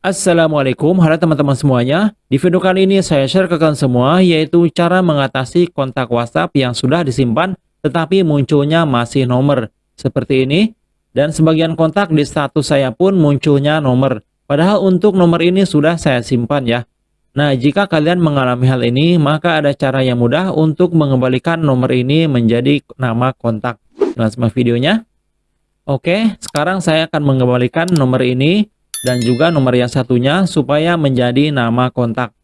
Assalamualaikum, halo teman-teman semuanya. Di video kali ini saya share ke kalian semua yaitu cara mengatasi kontak WhatsApp yang sudah disimpan tetapi munculnya masih nomor seperti ini dan sebagian kontak di status saya pun munculnya nomor. Padahal untuk nomor ini sudah saya simpan ya. Nah, jika kalian mengalami hal ini, maka ada cara yang mudah untuk mengembalikan nomor ini menjadi nama kontak. Langsung videonya. Oke, sekarang saya akan mengembalikan nomor ini dan juga nomor yang satunya supaya menjadi nama kontak.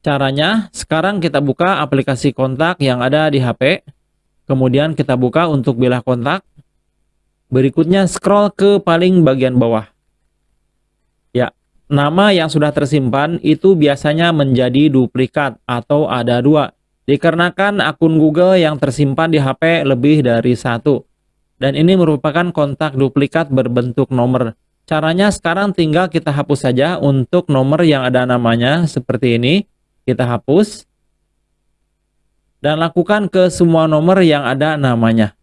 Caranya, sekarang kita buka aplikasi kontak yang ada di HP. Kemudian kita buka untuk bilah kontak. Berikutnya scroll ke paling bagian bawah. Ya, nama yang sudah tersimpan itu biasanya menjadi duplikat atau ada dua. Dikarenakan akun Google yang tersimpan di HP lebih dari satu. Dan ini merupakan kontak duplikat berbentuk nomor. Caranya sekarang tinggal kita hapus saja untuk nomor yang ada namanya seperti ini. Kita hapus. Dan lakukan ke semua nomor yang ada namanya.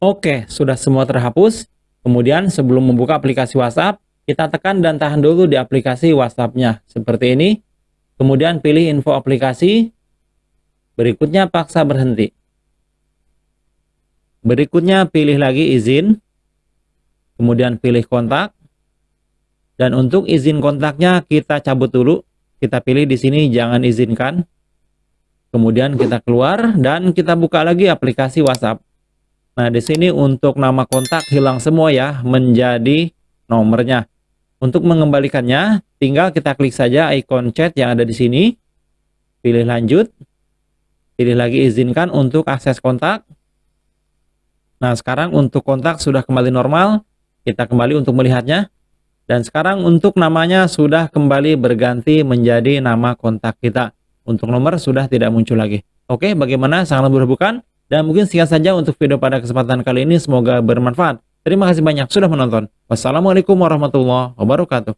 Oke, sudah semua terhapus. Kemudian sebelum membuka aplikasi WhatsApp, kita tekan dan tahan dulu di aplikasi WhatsApp-nya. Seperti ini. Kemudian pilih info aplikasi. Berikutnya paksa berhenti. Berikutnya pilih lagi izin. Kemudian pilih kontak. Dan untuk izin kontaknya kita cabut dulu. Kita pilih di sini jangan izinkan. Kemudian kita keluar dan kita buka lagi aplikasi WhatsApp. Nah, di sini untuk nama kontak hilang semua ya, menjadi nomornya. Untuk mengembalikannya, tinggal kita klik saja ikon chat yang ada di sini. Pilih lanjut. Pilih lagi izinkan untuk akses kontak. Nah, sekarang untuk kontak sudah kembali normal. Kita kembali untuk melihatnya. Dan sekarang untuk namanya sudah kembali berganti menjadi nama kontak kita. Untuk nomor sudah tidak muncul lagi. Oke, bagaimana? Sangat bukan? Dan mungkin sekian saja untuk video pada kesempatan kali ini. Semoga bermanfaat. Terima kasih banyak sudah menonton. Wassalamualaikum warahmatullahi wabarakatuh.